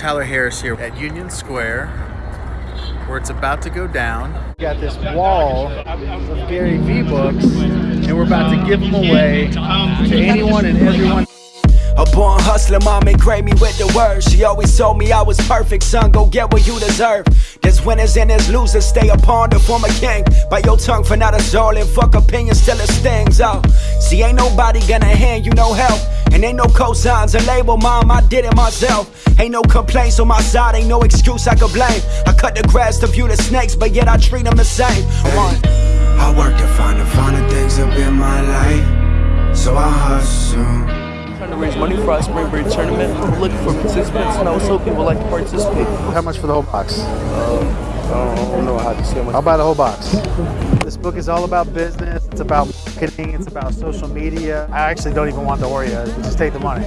Tyler Harris here at Union Square, where it's about to go down. We got this wall of Gary Vee books, and we're about to give them away to anyone and everyone. A born hustler, mom engraved me with the words. She always told me I was perfect, son. Go get what you deserve. There's winners and there's losers. Stay upon the former king. Bite your tongue for not a Fuck opinions till it stings. Oh, see, ain't nobody gonna hand you no help. And ain't no cosigns or label, mom. I did it myself. Ain't no complaints on my side. Ain't no excuse I could blame. I cut the grass to view the snakes, but yet I treat them the same. One. I work to find the finer things up in my life. So I hustle trying to raise money for our spring break tournament. I'm looking for participants, and I was hoping people would like to participate. How much for the whole box? Uh, I don't know how to say much. I'll buy the whole box. Book is all about business. It's about marketing. It's about social media. I actually don't even want the Oreo. Just take the money.